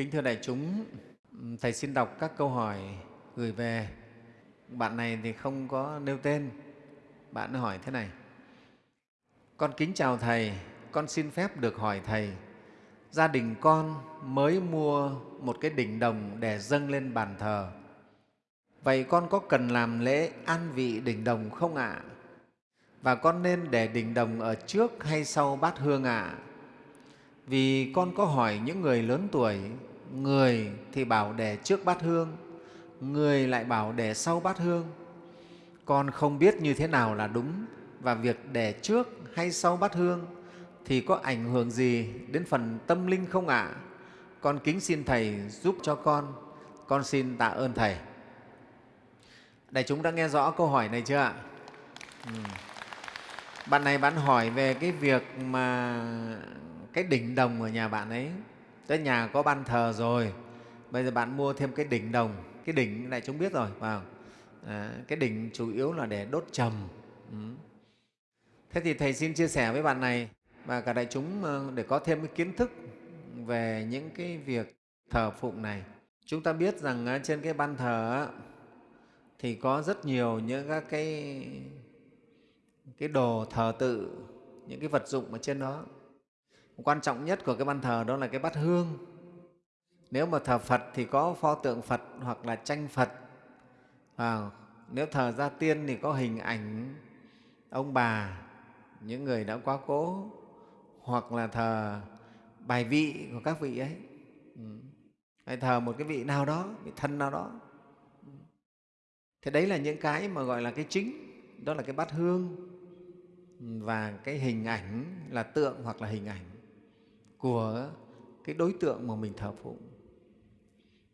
Kính thưa đại chúng, Thầy xin đọc các câu hỏi gửi về. Bạn này thì không có nêu tên. Bạn hỏi thế này. Con kính chào Thầy, con xin phép được hỏi Thầy. Gia đình con mới mua một cái đỉnh đồng để dâng lên bàn thờ. Vậy con có cần làm lễ an vị đỉnh đồng không ạ? Và con nên để đỉnh đồng ở trước hay sau bát hương ạ? Vì con có hỏi những người lớn tuổi người thì bảo để trước bát hương, người lại bảo để sau bát hương con không biết như thế nào là đúng và việc để trước hay sau bát hương thì có ảnh hưởng gì đến phần tâm linh không ạ à? con kính xin thầy giúp cho con con xin tạ ơn thầy đại chúng đã nghe rõ câu hỏi này chưa ạ ừ. bạn này bạn hỏi về cái việc mà cái đỉnh đồng ở nhà bạn ấy tới nhà có ban thờ rồi. Bây giờ bạn mua thêm cái đỉnh đồng. Cái đỉnh này chúng biết rồi vào à, cái đỉnh chủ yếu là để đốt trầm. Ừ. thế thì thầy xin chia sẻ với bạn này và cả đại chúng ờ, để có thêm cái kiến thức về những cái việc thờ phụng này. Chúng ta biết rằng ờ, trên cái ban thờ thì có rất nhiều những các cái cái đồ thờ tự những cái vật dụng ở trên đó quan trọng nhất của cái ban thờ đó là cái bát hương. Nếu mà thờ phật thì có pho tượng phật hoặc là tranh phật. À, nếu thờ gia tiên thì có hình ảnh ông bà những người đã quá cố hoặc là thờ bài vị của các vị ấy. Ừ. hay thờ một cái vị nào đó vị thân nào đó. Thế đấy là những cái mà gọi là cái chính đó là cái bát hương. Ừ, và cái hình ảnh là tượng hoặc là hình ảnh của cái đối tượng mà mình thờ phụng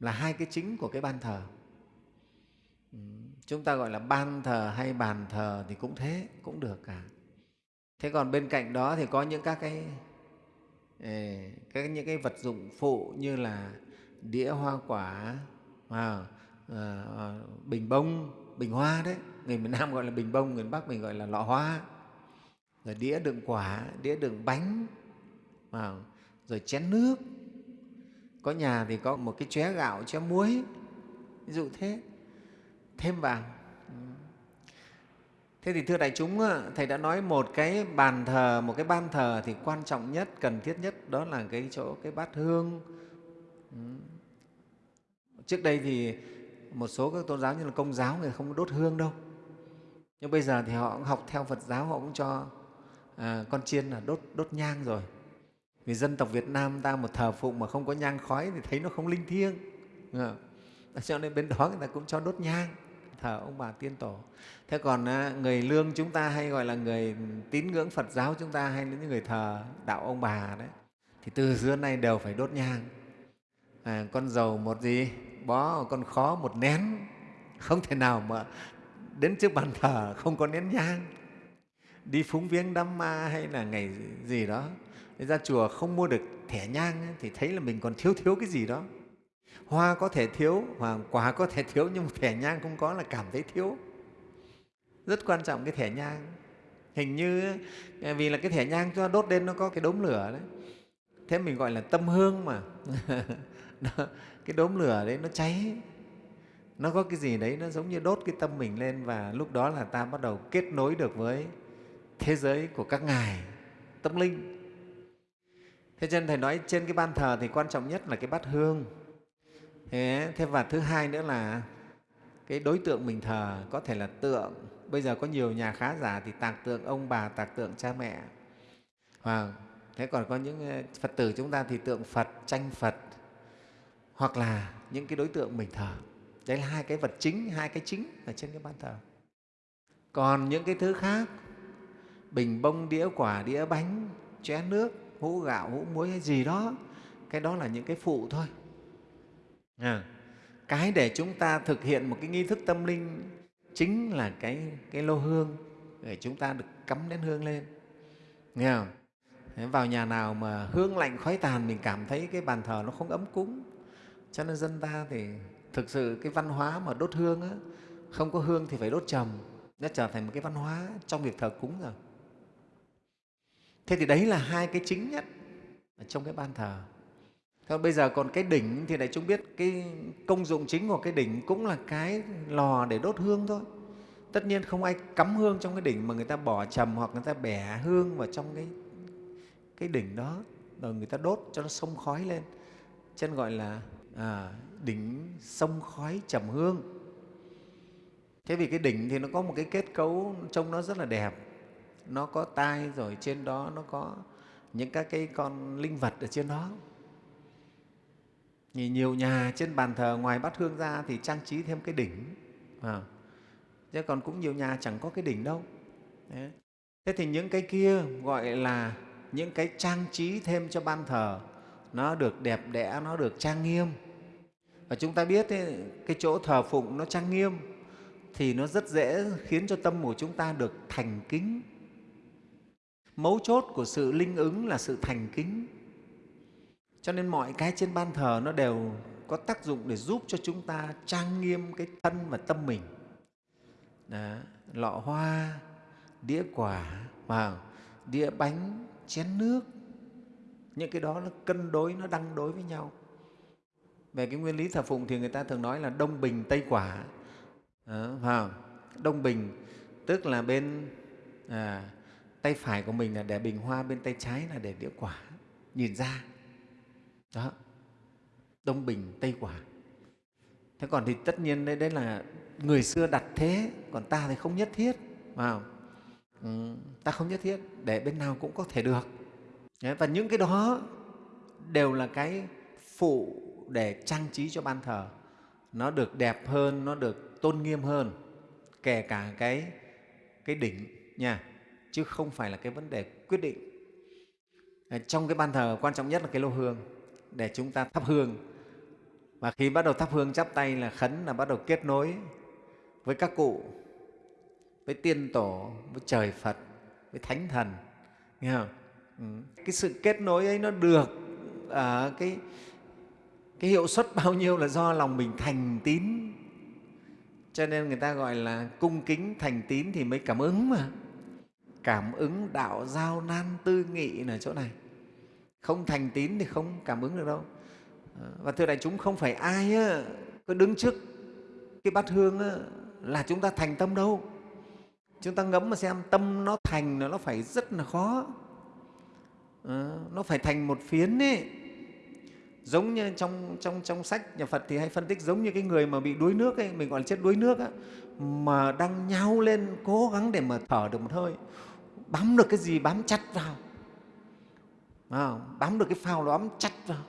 là hai cái chính của cái ban thờ. Chúng ta gọi là ban thờ hay bàn thờ thì cũng thế cũng được cả. Thế còn bên cạnh đó thì có những các cái các những cái vật dụng phụ như là đĩa hoa quả à, à, bình bông bình hoa đấy. Người miền nam gọi là bình bông người miền bắc mình gọi là lọ hoa. Rồi đĩa đựng quả đĩa đựng bánh à, rồi chén nước. Có nhà thì có một cái chén gạo chén muối. Ví dụ thế. Thêm vào. Thế thì thưa đại chúng thầy đã nói một cái bàn thờ một cái ban thờ thì quan trọng nhất cần thiết nhất đó là cái chỗ cái bát hương. Ừ. Trước đây thì một số các tôn giáo như là công giáo người không đốt hương đâu. Nhưng bây giờ thì họ cũng học theo phật giáo họ cũng cho à, con chiên là đốt đốt nhang rồi vì dân tộc Việt Nam ta một thờ phụng mà không có nhang khói thì thấy nó không linh thiêng. Cho nên bên đó người ta cũng cho đốt nhang thờ ông bà tiên tổ. Thế còn à, người lương chúng ta hay gọi là người tín ngưỡng phật giáo chúng ta hay những người thờ đạo ông bà đấy thì từ xưa nay đều phải đốt nhang. À, con dầu một gì bó con khó một nén. Không thể nào mà đến trước bàn thờ không có nén nhang. Đi phúng viếng đám ma hay là ngày gì đó ra chùa không mua được thẻ nhang thì thấy là mình còn thiếu thiếu cái gì đó. Hoa có thể thiếu hoặc quả có thể thiếu, nhưng mà thẻ nhang không có là cảm thấy thiếu. Rất quan trọng cái thẻ nhang. Hình như à, vì là cái thẻ nhang cho đốt lên nó có cái đốm lửa đấy. Thế mình gọi là tâm hương mà. Cái đốm lửa đấy nó cháy. Nó có cái gì đấy nó giống như đốt cái tâm mình lên và lúc đó là ta bắt đầu kết nối được với thế giới của các ngài, tâm linh thế cho nên thầy nói trên cái ban thờ thì quan trọng nhất là cái bát hương. Thế, thế và thứ hai nữa là cái đối tượng mình thờ có thể là tượng. Bây giờ có nhiều nhà khá giả thì tạc tượng ông bà tạc tượng cha mẹ. Và thế còn có những phật tử chúng ta thì tượng phật tranh phật hoặc là những cái đối tượng mình thờ. Đấy là hai cái vật chính hai cái chính ở trên cái ban thờ. Còn những cái thứ khác bình bông đĩa quả đĩa bánh chén nước hũ gạo hũ muối hay gì đó. Cái đó là những cái phụ thôi. À, cái để chúng ta thực hiện một cái nghi thức tâm linh chính là cái, cái lô hương để chúng ta được cắm đến hương lên. Nghe không? Vào nhà nào mà hương lạnh khói tàn mình cảm thấy cái bàn thờ nó không ấm cúng. Cho nên dân ta thì thực sự cái văn hóa mà đốt hương á, không có hương thì phải đốt trầm. Nó trở thành một cái văn hóa trong việc thờ cúng rồi thế thì đấy là hai cái chính nhất ở trong cái ban thờ Thôi bây giờ còn cái đỉnh thì đại chúng biết cái công dụng chính của cái đỉnh cũng là cái lò để đốt hương thôi. Tất nhiên không ai cắm hương trong cái đỉnh mà người ta bỏ trầm hoặc người ta bẻ hương vào trong cái, cái đỉnh đó rồi người ta đốt cho nó sông khói lên. Chân gọi là à, đỉnh sông khói trầm hương. Thế vì cái đỉnh thì nó có một cái kết cấu trông nó rất là đẹp. Nó có tai rồi trên đó nó có những các cái con linh vật ở trên đó thì nhiều nhà trên bàn thờ ngoài bát hương ra thì trang trí thêm cái đỉnh. À. Chứ còn cũng nhiều nhà chẳng có cái đỉnh đâu. Đấy. Thế thì những cái kia gọi là những cái trang trí thêm cho ban thờ nó được đẹp đẽ, nó được trang nghiêm. Và chúng ta biết ấy, cái chỗ thờ phụng nó trang nghiêm thì nó rất dễ khiến cho tâm của chúng ta được thành kính. Mấu chốt của sự linh ứng là sự thành kính cho nên mọi cái trên ban thờ nó đều có tác dụng để giúp cho chúng ta trang nghiêm cái thân và tâm mình. Đó, lọ hoa, đĩa quả, và đĩa bánh, chén nước, những cái đó nó cân đối, nó đăng đối với nhau. Về cái nguyên lý thờ phụng thì người ta thường nói là đông bình tây quả. Đó, vào đông bình tức là bên à, tay phải của mình là để bình hoa, bên tay trái là để đĩa quả, nhìn ra. Đó. Đông bình tây quả. Thế còn thì tất nhiên đấy, đấy là người xưa đặt thế còn ta thì không nhất thiết vào ừ, ta không nhất thiết để bên nào cũng có thể được. Đấy, và những cái đó đều là cái phụ để trang trí cho ban thờ. Nó được đẹp hơn nó được tôn nghiêm hơn kể cả cái cái đỉnh nha chứ không phải là cái vấn đề quyết định ờ, trong cái ban thờ quan trọng nhất là cái lô hương để chúng ta thắp hương. Và khi bắt đầu thắp hương chắp tay là khấn là bắt đầu kết nối với các cụ, với tiên tổ, với trời Phật, với thánh thần. Nghe không? Ừ. Cái sự kết nối ấy nó được ở cái, cái hiệu suất bao nhiêu là do lòng mình thành tín. Cho nên người ta gọi là cung kính thành tín thì mới cảm ứng mà. Cảm ứng đạo giao nan tư nghị là chỗ này. Không thành tín thì không cảm ứng được đâu. Ờ, và thưa đại chúng không phải ai á, cứ đứng trước cái bát hương á, là chúng ta thành tâm đâu. Chúng ta ngẫm mà xem tâm nó thành nó phải rất là khó. À, nó phải thành một phiến ấy giống như trong, trong, trong sách nhà Phật thì hay phân tích giống như cái người mà bị đuối nước ấy, mình gọi là chết đuối nước á, mà đang nhau lên cố gắng để mà thở được một hơi bám được cái gì bám chặt vào. À, bám được cái phao nó bám chặt vào.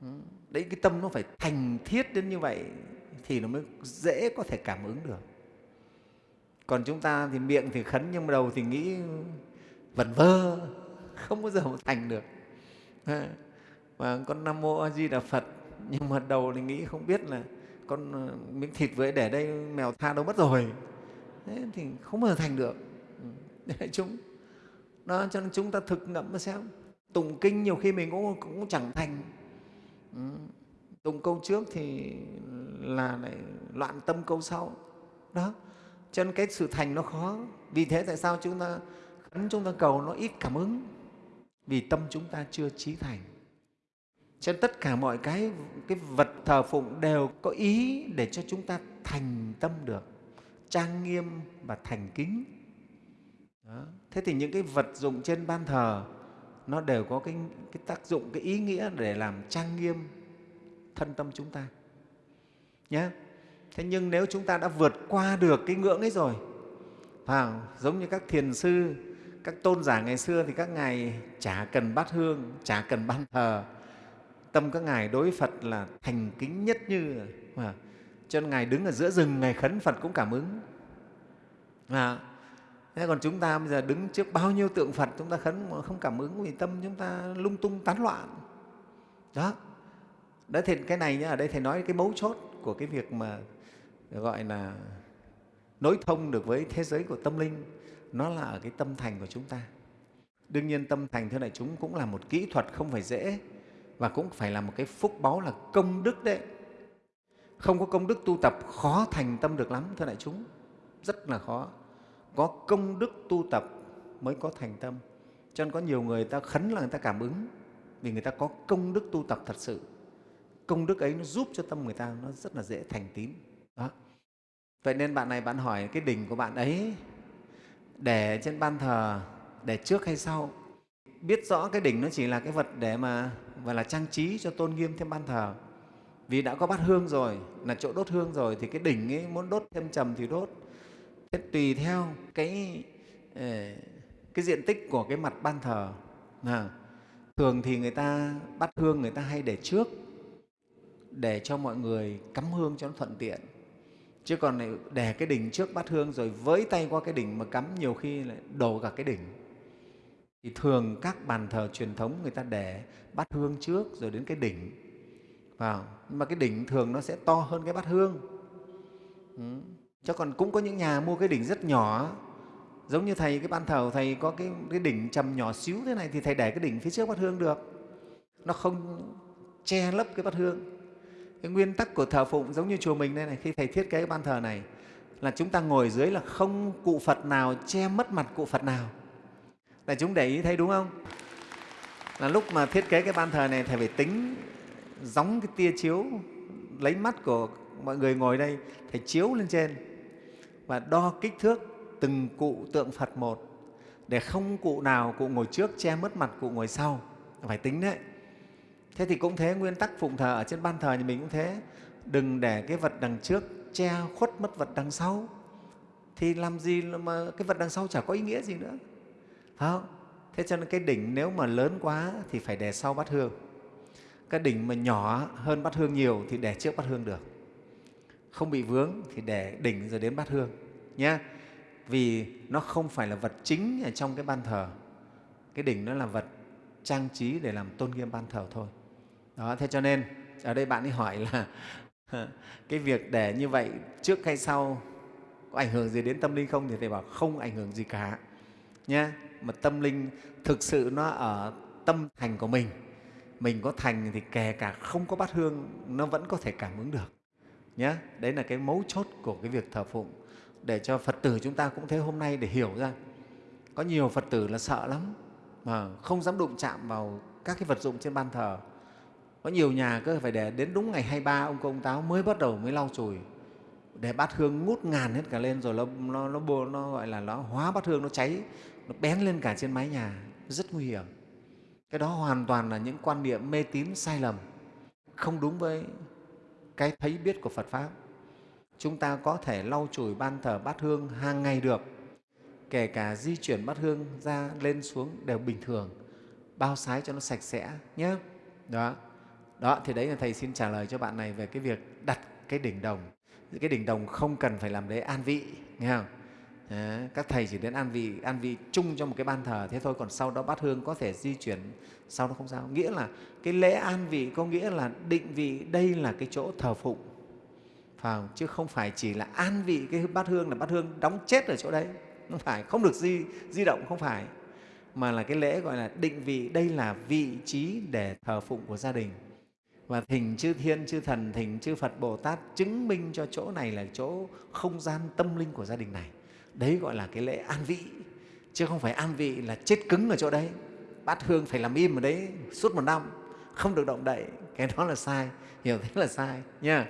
Ừ, đấy cái tâm nó phải thành thiết đến như vậy thì nó mới dễ có thể cảm ứng được. Còn chúng ta thì miệng thì khấn nhưng mà đầu thì nghĩ vẩn vơ không bao giờ mà thành được. Và con nam mô a di đà phật nhưng mà đầu thì nghĩ không biết là con ờ, miếng thịt vừa để đây mèo tha đâu mất rồi. Thế thì không bao giờ thành được đại chúng. Đó cho nên chúng ta thực ngẫm mà xem. Tụng kinh nhiều khi mình cũng, cũng chẳng thành. Ừ. tụng câu trước thì là lại loạn tâm câu sau. Đó. Cho nên cái sự thành nó khó. Vì thế tại sao chúng ta khấn chúng ta cầu nó ít cảm ứng? Vì tâm chúng ta chưa trí thành. Cho nên tất cả mọi cái cái vật thờ phụng đều có ý để cho chúng ta thành tâm được. Trang nghiêm và thành kính đó. thế thì những cái vật dụng trên ban thờ nó đều có cái, cái tác dụng, cái ý nghĩa để làm trang nghiêm thân tâm chúng ta. Nhé. Thế nhưng nếu chúng ta đã vượt qua được cái ngưỡng ấy rồi, vào giống như các thiền sư, các tôn giả ngày xưa thì các ngài chả cần bát hương, chả cần ban thờ. Tâm các ngài đối Phật là thành kính nhất như mà cho nên ngài đứng ở giữa rừng, ngài khấn Phật cũng cảm ứng. À, Thế còn chúng ta bây giờ đứng trước bao nhiêu tượng Phật chúng ta khấn mà không cảm ứng vì tâm chúng ta lung tung tán loạn. Đó. đó thì cái này nhá, ở đây Thầy nói cái mấu chốt của cái việc mà gọi là nối thông được với thế giới của tâm linh, nó là ở cái tâm thành của chúng ta. Đương nhiên tâm thành thưa đại chúng cũng là một kỹ thuật không phải dễ và cũng phải là một cái phúc báu là công đức đấy. Không có công đức tu tập khó thành tâm được lắm thưa đại chúng, rất là khó có công đức tu tập mới có thành tâm. Cho nên có nhiều người ta khấn là người ta cảm ứng, vì người ta có công đức tu tập thật sự. Công đức ấy nó giúp cho tâm người ta nó rất là dễ thành tín. Đó. Vậy nên bạn này bạn hỏi cái đỉnh của bạn ấy, để trên ban thờ, để trước hay sau? Biết rõ cái đỉnh nó chỉ là cái vật để mà và là trang trí cho tôn nghiêm thêm ban thờ. Vì đã có bát hương rồi, là chỗ đốt hương rồi, thì cái đỉnh ấy muốn đốt thêm trầm thì đốt thế tùy theo cái ờ, cái diện tích của cái mặt ban thờ. À, thường thì người ta bắt hương người ta hay để trước để cho mọi người cắm hương cho nó thuận tiện. Chứ còn lại để cái đỉnh trước bắt hương rồi với tay qua cái đỉnh mà cắm nhiều khi lại đổ cả cái đỉnh. Thì thường các bàn thờ truyền thống người ta để bắt hương trước rồi đến cái đỉnh. Vào nhưng mà cái đỉnh thường nó sẽ to hơn cái bát hương. Ừ chứ còn cũng có những nhà mua cái đỉnh rất nhỏ. Giống như thầy cái ban thờ thầy có cái, cái đỉnh trầm nhỏ xíu thế này thì thầy để cái đỉnh phía trước bát hương được. Nó không che lấp cái bát hương. Cái nguyên tắc của thờ phụng giống như chùa mình đây này khi thầy thiết kế cái ban thờ này là chúng ta ngồi dưới là không cụ phật nào che mất mặt cụ phật nào. Là chúng để ý thấy đúng không? Là lúc mà thiết kế cái ban thờ này thầy phải tính gióng cái tia chiếu lấy mắt của mọi người ngồi đây thầy chiếu lên trên và đo kích thước từng cụ tượng phật một, để không cụ nào cụ ngồi trước che mất mặt cụ ngồi sau. Phải tính đấy. Thế thì cũng thế, nguyên tắc phụng thờ ở trên ban thờ thì mình cũng thế. Đừng để cái vật đằng trước che khuất mất vật đằng sau. Thì làm gì mà cái vật đằng sau chả có ý nghĩa gì nữa. Phải không? Thế cho nên cái đỉnh nếu mà lớn quá thì phải để sau bát hương. Cái đỉnh mà nhỏ hơn bát hương nhiều thì để trước bát hương được không bị vướng thì để đỉnh rồi đến bát hương nhé vì nó không phải là vật chính ở trong cái ban thờ. Cái đỉnh nó là vật trang trí để làm tôn nghiêm ban thờ thôi. Đó, thế cho nên ở đây bạn ấy hỏi là cái việc để như vậy trước hay sau, có ảnh hưởng gì đến tâm linh không? Thì thầy bảo không ảnh hưởng gì cả nhé mà tâm linh thực sự nó ở tâm thành của mình mình có thành thì kể cả không có bát hương, nó vẫn có thể cảm ứng được nhé đấy là cái mấu chốt của cái việc thờ phụng để cho phật tử chúng ta cũng thế hôm nay để hiểu ra. Có nhiều phật tử là sợ lắm mà không dám đụng chạm vào các cái vật dụng trên ban thờ. Có nhiều nhà cứ phải để đến đúng ngày 23 ông công táo mới bắt đầu mới lau chùi để bát hương ngút ngàn hết cả lên rồi nó, nó, nó, nó gọi là nó hóa bát hương nó cháy nó bén lên cả trên mái nhà rất nguy hiểm. Cái đó hoàn toàn là những quan niệm mê tín sai lầm không đúng với cái thấy biết của phật pháp. Chúng ta có thể lau chùi ban thờ bát hương hàng ngày được, kể cả di chuyển bát hương ra lên xuống đều bình thường, bao sái cho nó sạch sẽ nhé. Đó. Đó, thì đấy là thầy xin trả lời cho bạn này về cái việc đặt cái đỉnh đồng. Cái đỉnh đồng không cần phải làm đế an vị, nghe không? Đấy, các thầy chỉ đến an vị an vị chung cho một cái ban thờ thế thôi còn sau đó bát hương có thể di chuyển sau đó không sao. Nghĩa là cái lễ an vị có nghĩa là định vị đây là cái chỗ thờ phụng phải không? chứ không phải chỉ là an vị cái bát hương là bát hương đóng chết ở chỗ đấy. Không phải không được di di động không phải. Mà là cái lễ gọi là định vị đây là vị trí để thờ phụng của gia đình. Và thỉnh chư thiên chư thần thỉnh chư phật bồ tát chứng minh cho chỗ này là chỗ không gian tâm linh của gia đình này đấy gọi là cái lễ an vị, chứ không phải an vị là chết cứng ở chỗ đấy. Bát hương phải làm im ở đấy suốt một năm, không được động đậy. Cái đó là sai, hiểu thế là sai, nha.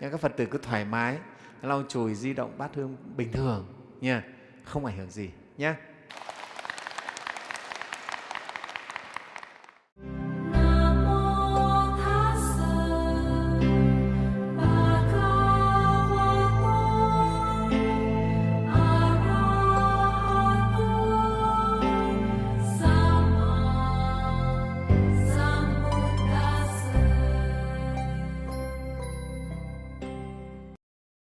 Nhưng các phật tử cứ thoải mái, lau chùi, di động bát hương bình thường, nha. Không ảnh hưởng gì nhé